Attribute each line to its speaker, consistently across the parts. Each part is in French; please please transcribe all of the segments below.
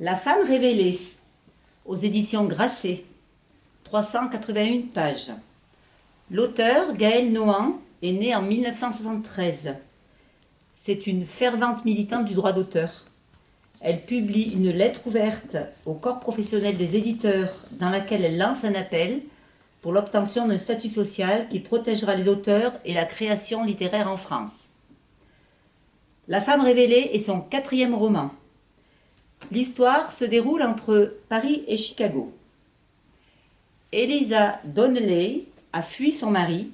Speaker 1: La femme révélée, aux éditions Grasset, 381 pages. L'auteur, Gaëlle Nohan, est née en 1973. C'est une fervente militante du droit d'auteur. Elle publie une lettre ouverte au corps professionnel des éditeurs dans laquelle elle lance un appel pour l'obtention d'un statut social qui protégera les auteurs et la création littéraire en France. La femme révélée est son quatrième roman. L'histoire se déroule entre Paris et Chicago. Eliza Donnelly a fui son mari,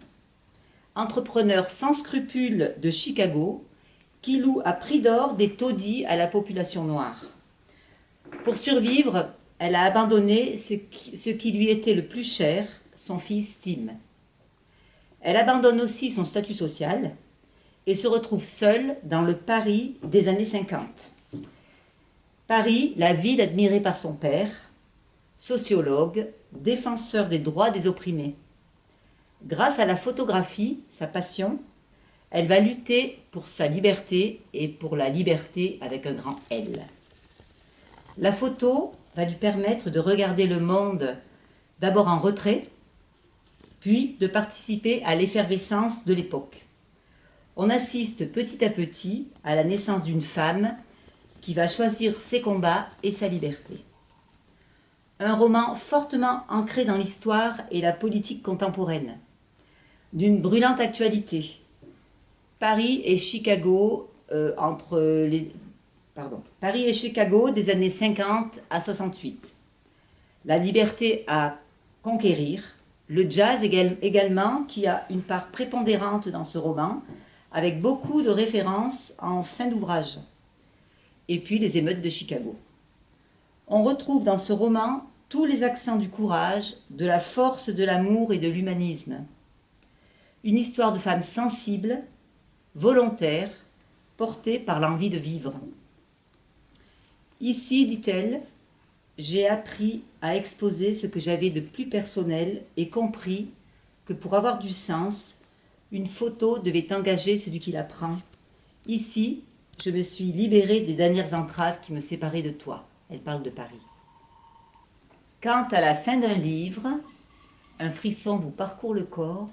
Speaker 1: entrepreneur sans scrupules de Chicago, qui loue à prix d'or des taudis à la population noire. Pour survivre, elle a abandonné ce qui, ce qui lui était le plus cher, son fils Tim. Elle abandonne aussi son statut social et se retrouve seule dans le Paris des années 50. Paris, la ville admirée par son père, sociologue, défenseur des droits des opprimés. Grâce à la photographie, sa passion, elle va lutter pour sa liberté et pour la liberté avec un grand L. La photo va lui permettre de regarder le monde d'abord en retrait, puis de participer à l'effervescence de l'époque. On assiste petit à petit à la naissance d'une femme qui va choisir ses combats et sa liberté. Un roman fortement ancré dans l'histoire et la politique contemporaine, d'une brûlante actualité, Paris et Chicago euh, entre les pardon, Paris et Chicago des années 50 à 68. La liberté à conquérir, le jazz également qui a une part prépondérante dans ce roman avec beaucoup de références en fin d'ouvrage. Et puis les émeutes de Chicago. On retrouve dans ce roman tous les accents du courage, de la force de l'amour et de l'humanisme. Une histoire de femme sensible volontaire, portée par l'envie de vivre. Ici, dit-elle, j'ai appris à exposer ce que j'avais de plus personnel et compris que pour avoir du sens, une photo devait engager celui qui la prend. Ici, je me suis libérée des dernières entraves qui me séparaient de toi. Elle parle de Paris. Quand à la fin d'un livre, un frisson vous parcourt le corps,